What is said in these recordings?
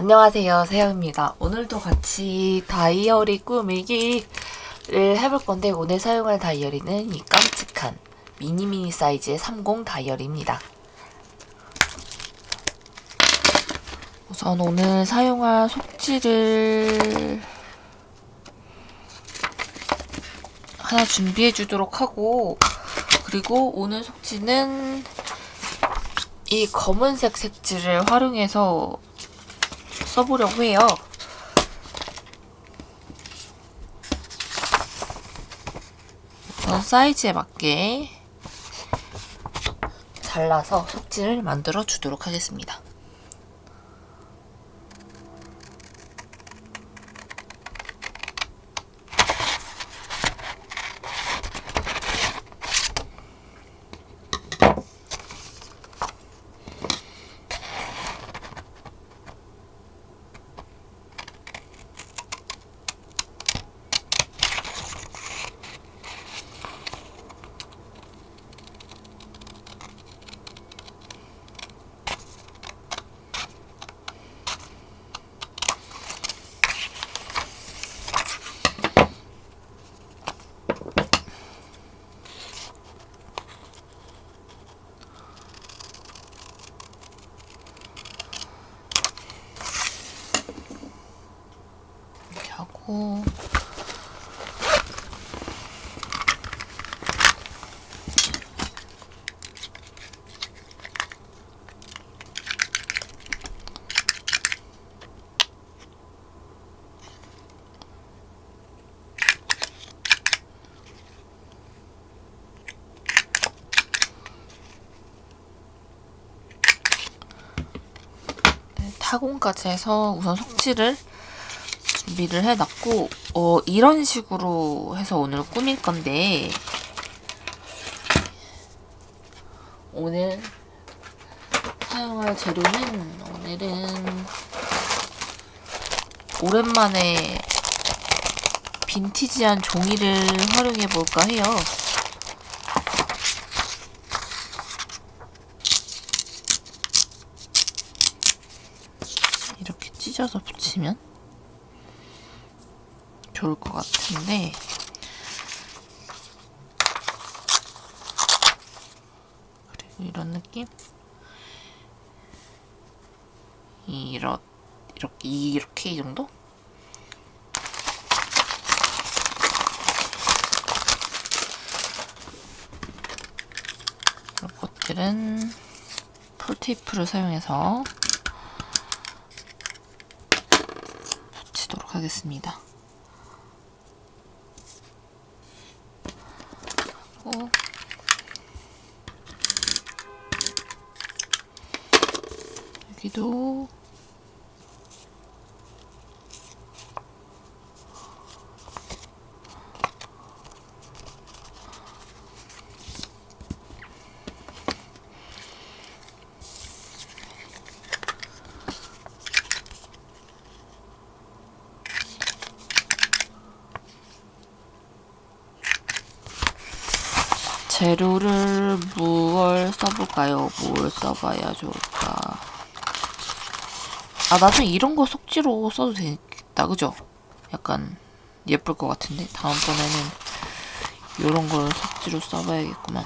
안녕하세요 세영입니다. 오늘도 같이 다이어리 꾸미기를 해볼 건데 오늘 사용할 다이어리는 이 깜찍한 미니미니 사이즈의 30 다이어리입니다. 우선 오늘 사용할 속지를 하나 준비해 주도록 하고 그리고 오늘 속지는 이 검은색 색지를 활용해서 써보려고 해요. 우선 사이즈에 맞게 잘라서 속지를 만들어 주도록 하겠습니다. 이렇게 하고 네, 타공까지 해서 우선 속지를 준비를 해놨고 어, 이런 식으로 해서 오늘 꾸밀 건데 오늘 사용할 재료는 오늘은 오랜만에 빈티지한 종이를 활용해 볼까 해요. 이렇게 찢어서 붙이면 좋을 것 같은데. 그리고 이런 느낌? 이렇 이렇게 이렇게 이 정도? 이런 것들은 폴테이프를 사용해서 붙이도록 하겠습니다. 하고 여기도 재료를 무얼 써볼까요? 뭘 써봐야 좋을까? 아, 나중에 이런 거 속지로 써도 되겠다, 그죠? 약간 예쁠 것 같은데? 다음번에는 이런 걸 속지로 써봐야겠구만.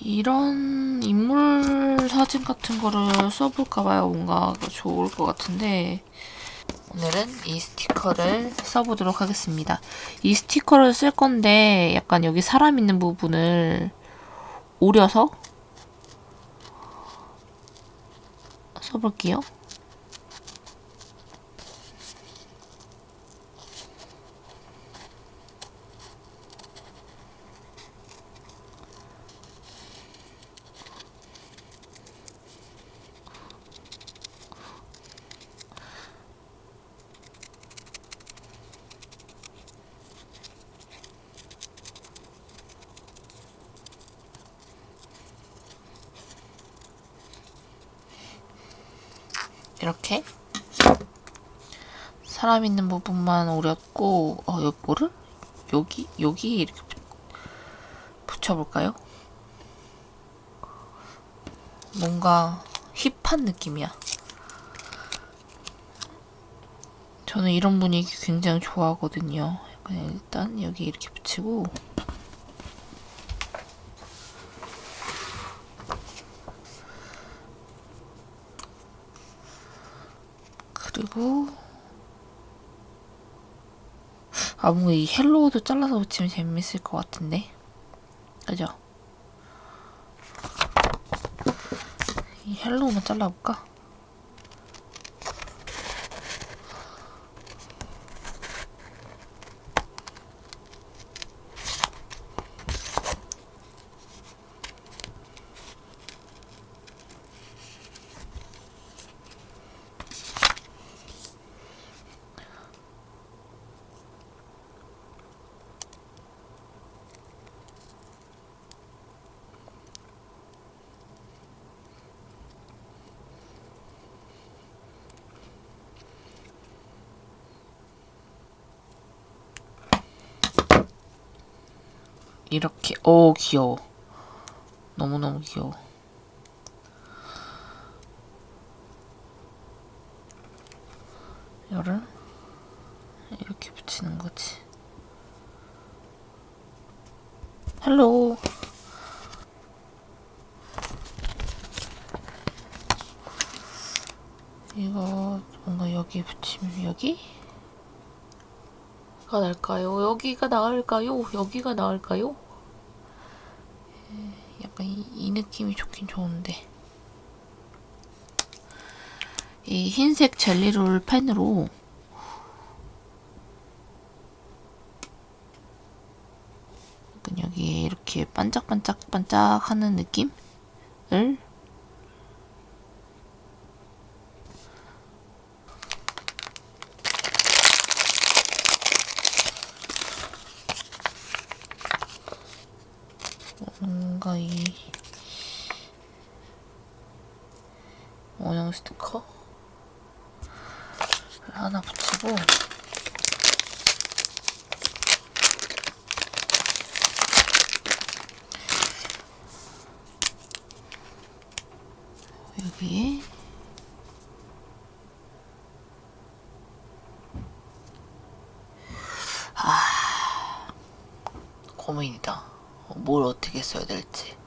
이런 인물 사진 같은 거를 써볼까봐요. 뭔가 좋을 것 같은데 오늘은 이 스티커를 써보도록 하겠습니다. 이 스티커를 쓸 건데 약간 여기 사람 있는 부분을 오려서 써볼게요. 이렇게 사람 있는 부분만 오렸고 어 요거를 여기 여기 이렇게 붙여볼까요? 뭔가 힙한 느낌이야. 저는 이런 분위기 굉장히 좋아하거든요. 일단 여기 이렇게 붙이고 그리고 아 뭔가 이 헬로우도 잘라서 붙이면 재밌을 것 같은데 그죠? 이 헬로우만 잘라볼까? 이렇게 오 귀여워 너무너무 귀여워 이거를 이렇게 붙이는 거지 헬로 이거 뭔가 여기 붙이면 여기? 가 나을까요? 여기가 나을까요? 여기가 나을까요? 이, 이 느낌이 좋긴 좋은데. 이 흰색 젤리롤 펜으로 여기에 이렇게 반짝반짝 반짝 하는 느낌을 뭔가 이 원형 스티커 하나 붙이고 여기에 아 고민이다. 뭘 어떻게 써야 될지.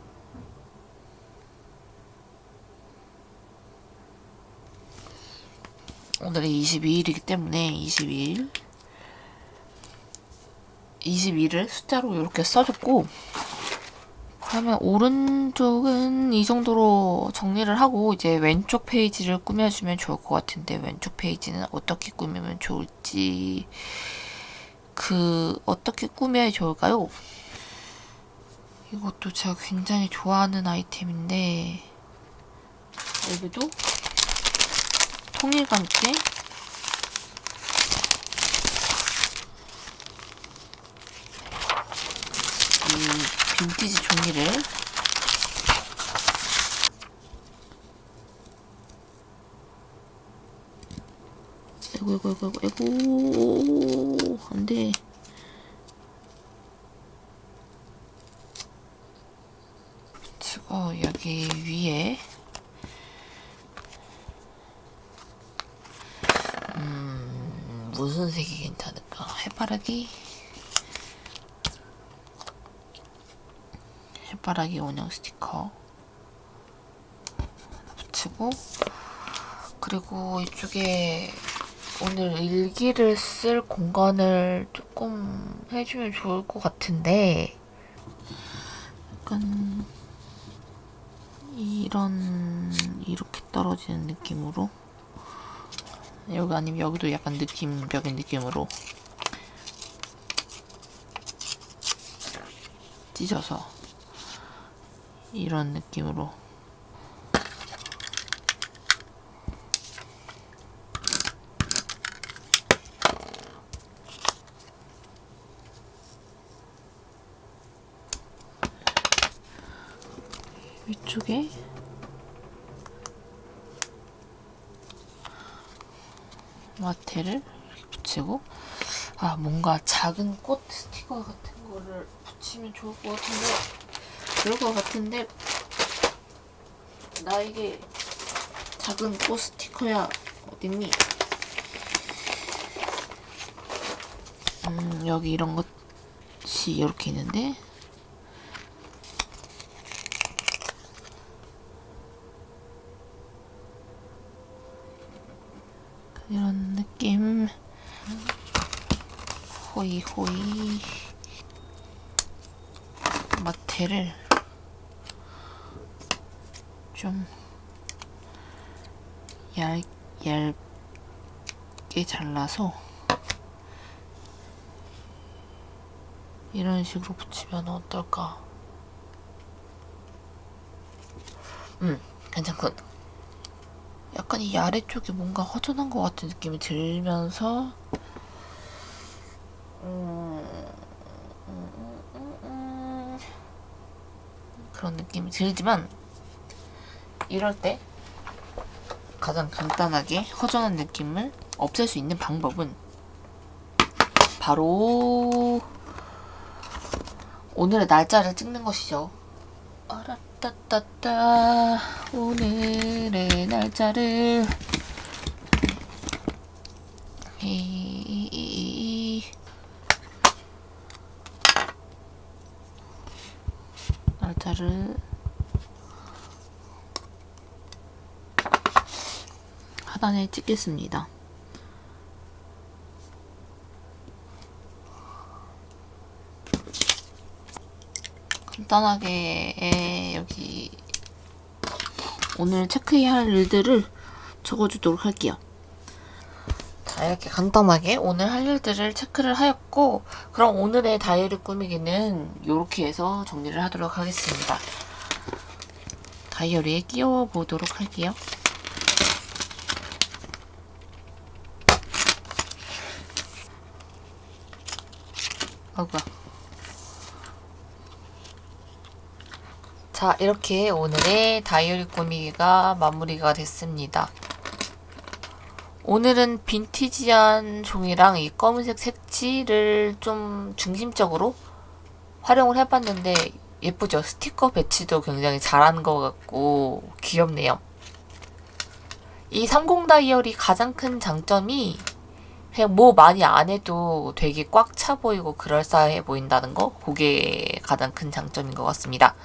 오늘이 22일이기 때문에 22일 22를 숫자로 이렇게 써줬고 그러면 오른쪽은 이 정도로 정리를 하고 이제 왼쪽 페이지를 꾸며주면 좋을 것 같은데 왼쪽 페이지는 어떻게 꾸미면 좋을지 그 어떻게 꾸며야 좋을까요? 이것도 제가 굉장히 좋아하는 아이템인데 여기도 통일감 있게 이 빈티지 종이를. 아이고 아이고 아이고 아이고 안돼. 붙이고 여기 위에 음 무슨 색이 괜찮을까 해바라기? 해바라기 원형 스티커. 붙이고. 그리고 이쪽에 오늘 일기를 쓸 공간을 조금 해주면 좋을 것 같은데. 약간 이런 이렇게 떨어지는 느낌으로 여기 아니면 여기도 약간 느낌적인 느낌으로 찢어서 이런 느낌으로. 위쪽에 마테를 붙이고 아 뭔가 작은 꽃 스티커 같은 거를 붙이면 좋을 것 같은데 그럴 것 같은데 나에게 작은 꽃 스티커야 어딨니? 음 여기 이런 것이 이렇게 있는데 이런 느낌 호이 마테를 좀 얇, 얇게 잘라서 이런 식으로 붙이면 어떨까? 음, 괜찮군. 약간 이 아래쪽이 뭔가 허전한 것 같은 느낌이 들면서 그런 느낌이 들지만 이럴 때 가장 간단하게 허전한 느낌을 없앨 수 있는 방법은 바로 오늘의 날짜를 찍는 것이죠. 아라따따따 오늘의 날짜를 이 날짜를 하단에 찍겠습니다. 간단하게 여기 오늘 체크해야 할 일들을 적어주도록 할게요. 자 이렇게 간단하게 오늘 할 일들을 체크를 하였고 그럼 오늘의 다이어리 꾸미기는 이렇게 해서 정리를 하도록 하겠습니다. 다이어리에 끼워 보도록 할게요. 아구야. 자, 이렇게 오늘의 다이어리 꾸미기가 마무리가 됐습니다. 오늘은 빈티지한 종이랑 이 검은색 색지를 좀 중심적으로 활용을 해봤는데 예쁘죠? 스티커 배치도 굉장히 잘한 것 같고 귀엽네요. 이 30 다이어리 가장 큰 장점이 그냥 뭐 많이 안 해도 되게 꽉 차 보이고 그럴싸해 보인다는 거 그게 가장 큰 장점인 것 같습니다.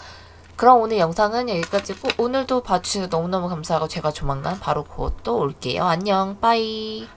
그럼 오늘 영상은 여기까지고 오늘도 봐주셔서 너무너무 감사하고 제가 조만간 바로 곧 또 올게요. 안녕 빠이